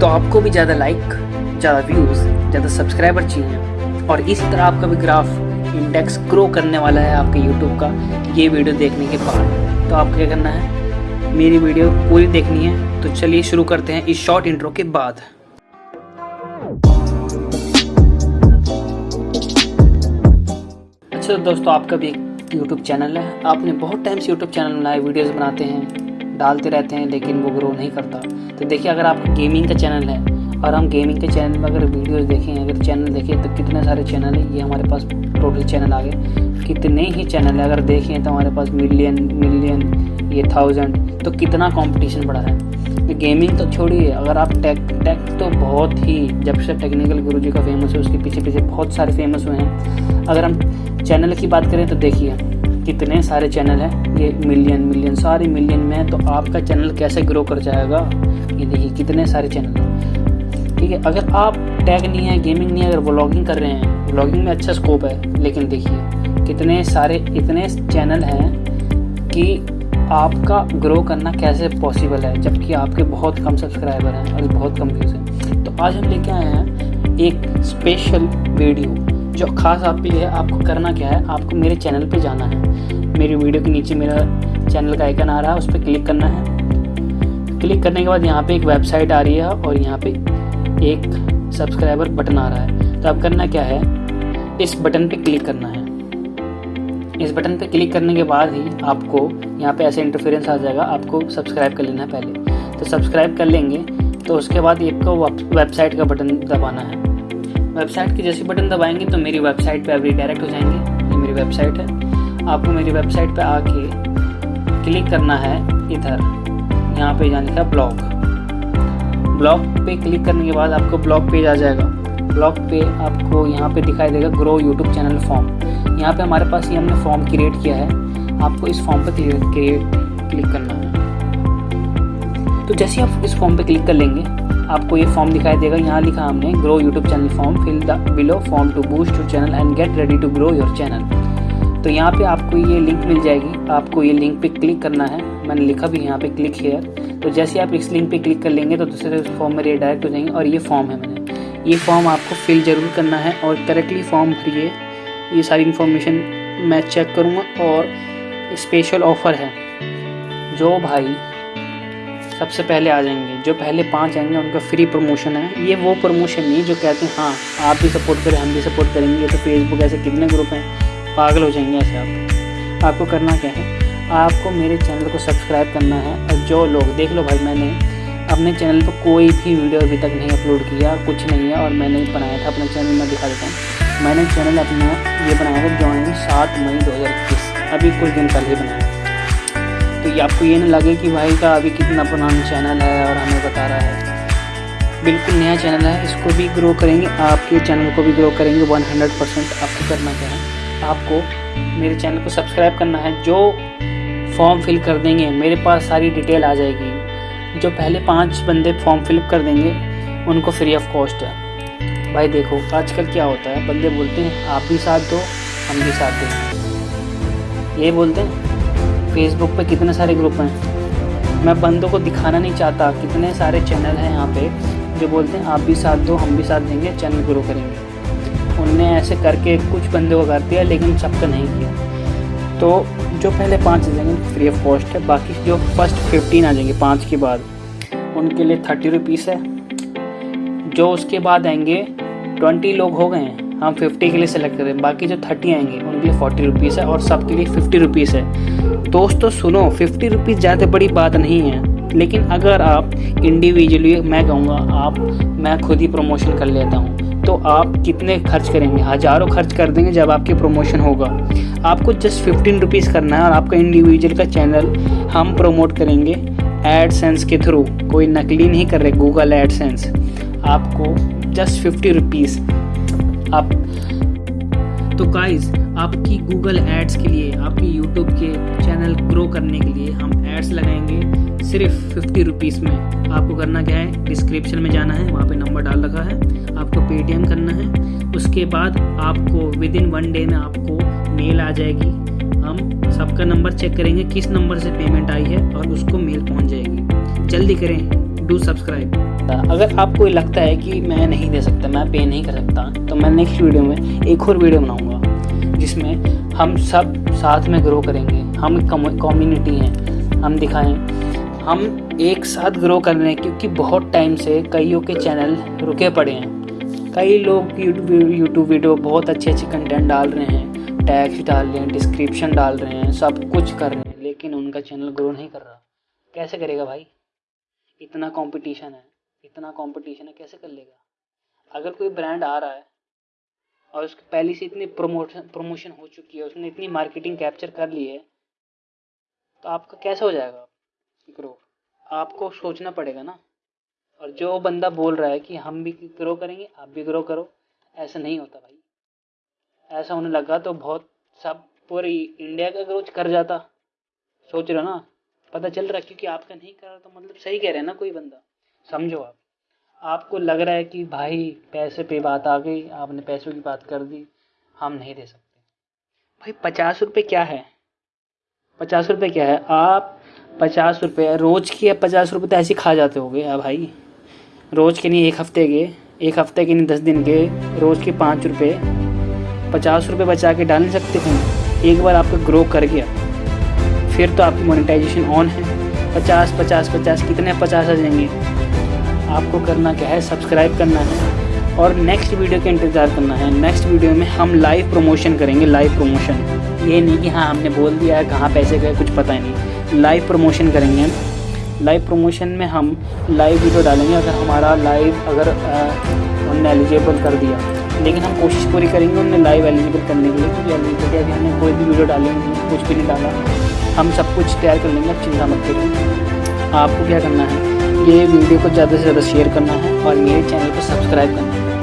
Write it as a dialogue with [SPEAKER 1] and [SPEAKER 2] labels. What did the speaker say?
[SPEAKER 1] तो आपको भी ज़्यादा लाइक ज़्यादा व्यूज़ ज़्यादा सब्सक्राइबर चाहिए। और इस तरह आपका भी ग्राफ इंडेक्स ग्रो करने वाला है आपके यूट्यूब का, ये वीडियो देखने के बाद। तो आप क्या करना है? मेरी वीडियो पूरी देखनी है। तो चलिए शुरू करते हैं इस शॉर्ट इंट्रो के बाद। अच्छा दोस्तों, आपका भी एक यूट्यूब चैनल है। आपने बहुत टाइम से यूट्यूब चैनल बनाए वीडियोस बनाते हैं। डालते रहते हैं, लेकिन वो ग्रो नहीं करता। तो देखिए, अगर आपका गेमिंग का चैनल है, और हम गेमिंग के चैनल में अगर वीडियोस देखें, अगर चैनल देखें तो कितने सारे चैनल हैं, ये हमारे पास टोटल चैनल आ गए। कितने ही चैनल है, अगर देखें तो हमारे पास मिलियन मिलियन ये थाउज़ेंड तो कितना कंपटीशन बढ़ा है। तो गेमिंग तो छोड़िए, अगर आप टेक टेक तो बहुत ही, जब से टेक्निकल गुरु जी का फ़ेमस है, उसके पीछे पीछे बहुत सारे फ़ेमस हुए हैं। अगर हम चैनल की बात करें तो देखिए कितने सारे चैनल हैं? ये मिलियन मिलियन सारे मिलियन में है तो आपका चैनल कैसे ग्रो कर जाएगा? ये देखिए, कितने सारे चैनल हैं। ठीक है, अगर आप टैग नहीं है गेमिंग नहीं है, अगर ब्लॉगिंग कर रहे हैं ब्लॉगिंग में अच्छा स्कोप है, लेकिन देखिए, कितने सारे, इतने चैनल हैं कि आपका ग्रो करना कैसे पॉसिबल है, जबकि आपके बहुत कम सब्सक्राइबर हैं और बहुत कम व्यूज़ हैं। तो आज हम लेके आए हैं एक स्पेशल वीडियो जो ख़ास आपके लिए आपको करना क्या है, आपको मेरे चैनल पे जाना है। मेरी वीडियो के नीचे मेरा चैनल का आइकन आ रहा है, उस पर क्लिक करना है। क्लिक करने के बाद यहाँ पे एक वेबसाइट आ रही है और यहाँ पे एक सब्सक्राइबर बटन आ रहा है। तो अब करना क्या है, इस बटन पे क्लिक करना है। इस बटन पे क्लिक करने के बाद ही आपको यहाँ पे ऐसे इंटरफेरेंस आ जाएगा, आपको सब्सक्राइब कर लेना है पहले। तो सब्सक्राइब कर लेंगे तो उसके बाद एक को वेबसाइट का बटन दबाना है। वेबसाइट के जैसे बटन दबाएँगे तो मेरी वेबसाइट पे अभी डायरेक्ट हो जाएँगे। ये मेरी वेबसाइट है। आपको मेरी वेबसाइट पे आके क्लिक करना है इधर। यहाँ पे जाने का ब्लॉग ब्लॉग पे क्लिक करने के बाद आपको ब्लॉग पेज आ जाएगा। ब्लॉग पे आपको यहाँ पे दिखाई देगा ग्रो यूट्यूब चैनल फॉर्म यहाँ पे हमारे पास ये हमने फॉर्म क्रिएट किया है। आपको इस फॉर्म पर क्रिएट क्लिक करना है। तो जैसे आप इस फॉर्म पे क्लिक कर लेंगे आपको ये फॉर्म दिखाई देगा। यहाँ लिखा हमने grow YouTube channel form fill the below form to boost your channel and get ready to grow your channel तो यहाँ पे आपको ये लिंक मिल जाएगी। आपको ये लिंक पे क्लिक करना है। मैंने लिखा भी यहाँ पे क्लिक हेयर तो जैसे आप इस लिंक पे क्लिक कर लेंगे तो दूसरे फॉर्म में रिडायरेक्ट हो जाएँगे और ये फॉर्म है मैंने। ये फॉर्म आपको फिल ज़रूर करना है और करेक्टली फॉर्म भरिए। ये सारी इन्फॉर्मेशन मैं चेक करूँगा और स्पेशल ऑफ़र है। जो भाई सबसे पहले आ जाएँगे। जो पहले पाँच आएँगे, उनका फ्री प्रमोशन है। ये वो प्रमोशन नहीं जो कहते हैं हाँ आप भी सपोर्ट करें, हम भी सपोर्ट करेंगे। तो फेसबुक ऐसे कितने ग्रुप हैं? पागल हो जाएँगे ऐसे आप। आपको करना क्या है? आपको मेरे चैनल को सब्सक्राइब करना है। और जो लोग, देख लो भाई, मैंने अपने चैनल पर कोई भी वीडियो अभी तक नहीं अपलोड किया, कुछ नहीं है, और मैंने बनाया था अपना चैनल मैं दिखा देता हूँ। मैंने चैनल अपना ये बनाया था ज्वाइन सात मई दो हज़ार इक्कीस। अभी कुछ दिन पहले बनाया तो आपको ये ना लगे कि भाई का अभी कितना पुराना चैनल है और हमें बता रहा है। बिल्कुल नया चैनल है, इसको भी ग्रो करेंगे, आपके चैनल को भी ग्रो करेंगे वन हंड्रेड परसेंट आपको करना क्या है। आपको मेरे चैनल को सब्सक्राइब करना है, जो फॉर्म फिल कर देंगे, मेरे पास सारी डिटेल आ जाएगी। जो पहले पाँच बंदे फॉर्म फिल कर देंगे, उनको फ्री ऑफ़ कॉस्ट है। भाई देखो, आजकल क्या होता है, बंदे बोलते हैं, आप भी साथ दो, हम भी साथ दें। ये बोलते हैं फेसबुक पे कितने सारे ग्रुप हैं। मैं बंदों को दिखाना नहीं चाहता कितने सारे चैनल हैं यहाँ पे, जो बोलते हैं, आप भी साथ दो, हम भी साथ देंगे चैनल ग्रो करेंगे। उनने ऐसे करके कुछ बंदों को कर दिया, लेकिन सबका नहीं किया। तो जो पहले पाँच आ जाएँगे फ्री ऑफ़ कॉस्ट है, बाकी जो फ़र्स्ट फिफ्टीन आ जाएँगे, पाँच के बाद, उनके लिए थर्टी रुपीज़ है। जो उसके बाद आएँगे ट्वेंटी लोग हो गए हैं। हम फिफ्टी के लिए सेलेक्ट करें बाकी जो थर्टी आएँगे, उनके लिए फोर्टी रुपीज़ है और सबके लिए फिफ्टी रुपीज़ है। दोस्तों, सुनो फिफ्टी रुपीज़ ज़्यादा बड़ी बात नहीं है, लेकिन अगर आप इंडिविजुअली मैं कहूँगा, आप, मैं खुद ही प्रमोशन कर लेता हूँ तो आप कितने खर्च करेंगे? हज़ारों खर्च कर देंगे जब आपकी प्रमोशन होगा। आपको जस्ट फिफ्टीन रुपीज़ करना है और आपका इंडिविजुअल का चैनल हम प्रमोट करेंगे एडसेंस के थ्रू कोई नकली नहीं कर रहे गूगल एडसेंस आपको जस्ट फिफ्टी रुपीज़ आप तो गाइस आपकी गूगल एड्स के लिए, आपकी यूट्यूब के चैनल ग्रो करने के लिए हम एड्स लगाएँगे। सिर्फ़ फिफ्टी रुपीज़ में। आपको करना क्या है? डिस्क्रिप्शन में जाना है, वहाँ पे नंबर डाल रखा है। आपको पेटीएम करना है। उसके बाद आपको विद इन वन डे में आपको मेल आ जाएगी। हम सबका नंबर चेक करेंगे, किस नंबर से पेमेंट आई है और उसको मेल पहुँच जाएगी। जल्दी करें। डू सब्सक्राइब अगर आपको लगता है कि मैं नहीं दे सकता, मैं पे नहीं कर सकता तो मैं नेक्स्ट वीडियो में एक और वीडियो बनाऊँगा, जिसमें हम सब साथ में ग्रो करेंगे, हम कम्युनिटी हैं, हम दिखाएँ, हम एक साथ ग्रो कर रहे हैं क्योंकि बहुत टाइम से कईयों के चैनल रुके पड़े हैं। कई लोग यूट्यूब वीडियो बहुत अच्छे अच्छे कंटेंट डाल रहे हैं टैक्स डाल रहे हैं डिस्क्रिप्शन डाल रहे हैं, सब कुछ कर रहे हैं, लेकिन उनका चैनल ग्रो नहीं कर रहा। कैसे करेगा भाई? इतना कंपटीशन है, इतना कंपटीशन है, कैसे कर लेगा? अगर कोई ब्रांड आ रहा है और उसकी पहले से इतनी प्रमोशन प्रमोशन हो चुकी है, उसने इतनी मार्केटिंग कैप्चर कर ली है तो आपका कैसे हो जाएगा ग्रो आपको सोचना पड़ेगा ना। और जो बंदा बोल रहा है कि हम भी ग्रो करेंगे, आप भी ग्रो करो, ऐसा नहीं होता भाई। ऐसा होने लगा तो बहुत सब पूरी इंडिया का ग्रोथ कर जाता। सोच रहे हो ना? पता चल रहा है, क्योंकि आपका नहीं कर रहा तो मतलब सही कह रहे हैं ना कोई बंदा। समझो आप। आपको लग रहा है कि भाई पैसे पे बात आ गई, आपने पैसों की बात कर दी, हम नहीं दे सकते। भाई पचास रुपये क्या है? पचास रुपये क्या है? आप पचास रुपये रोज़ की पचास रुपये तो ऐसे खा जाते हो गए भाई। रोज़ के नहीं, एक हफ़्ते के, एक हफ़्ते के नहीं, दस दिन के, रोज़ के पाँच रुपये पचास रुपये बचा के डाल नहीं सकते हैं एक बार आपका ग्रो कर गया। फिर तो आपकी मोनेटाइजेशन ऑन है। पचास पचास पचास, कितने पचास आ जाएँगे। आपको करना क्या है? सब्सक्राइब करना है। और नेक्स्ट वीडियो का इंतज़ार करना है। नेक्स्ट वीडियो में हम लाइव प्रमोशन करेंगे लाइव प्रमोशन ये नहीं कि हाँ हमने बोल दिया है, कहाँ पैसे गए, कुछ पता ही नहीं। लाइव प्रमोशन करेंगे। लाइव प्रमोशन में हम लाइव वीडियो डालेंगे। अगर हमारा लाइव अगर उनने एलिजिबल कर दिया। लेकिन हम कोशिश पूरी करेंगे उन्हें लाइव एलिजिबल करने के लिए। क्योंकि एलिजिबिलिटी अभी हमने कोई भी वीडियो डाली नहीं, कुछ भी नहीं डाला। हम सब कुछ तैयार कर लेंगे चिंता मत करिए। आपको क्या करना है? ये वीडियो को ज़्यादा से ज़्यादा शेयर करना है और मेरे चैनल को सब्सक्राइब करना है।